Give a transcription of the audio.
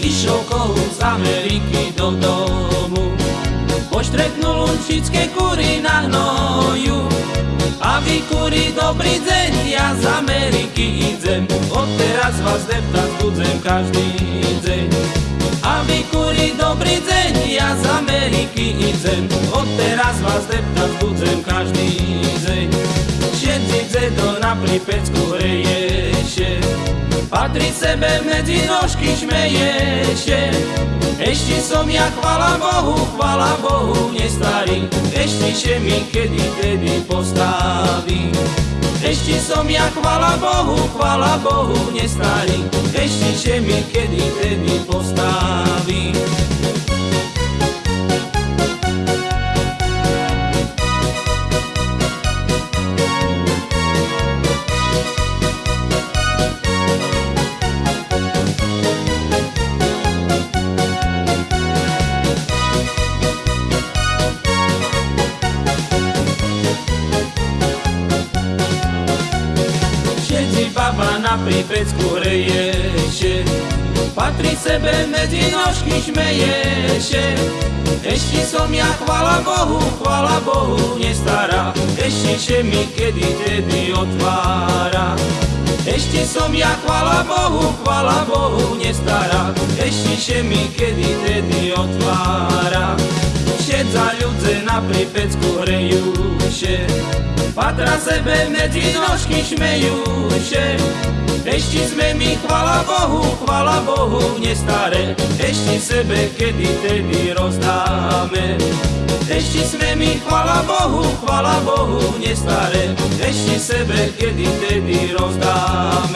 Išiel kohú z Ameriky do domu, poštreknul lunčické kury na hnoju. A vy kuri, dobrý deň, ja z Ameriky idem, odteraz vás deptať budem každý deň. A vy kuri, dobrý deň, ja z Ameriky idem, odteraz vás deptať budem každý deň. Všetci dedo na pripecku hreješe, patrí sebe medzi nožky šmeješe. Ešte som ja, chvala Bohu, chvala Bohu, nestarý, ešte še mi kedy tedy postaví. Ešte som ja, chvala Bohu, chvala Bohu, nestarý, ešte še mi kedy tedy postaví. Pripecku hreješe, patrí sebe medzi nožky šmeješe. Ešte som ja, chvala Bohu, chvala Bohu, nestará, ešte še mi kedy tedy otvára. Ešte som ja, chvala Bohu, chvala Bohu, nestará, ešte še mi kedy tedy otvára. Všetza ľudze na pripecku hrejuše, Patra sebe medzi nožky šmejuše. Ešte sme mi, chvala Bohu, chvala Bohu, nestaré, ešte sebe kedy tedy rozdáme. Ešte sme mi, chvala Bohu, chvala Bohu, nestaré, ešte sebe kedy tedy rozdáme.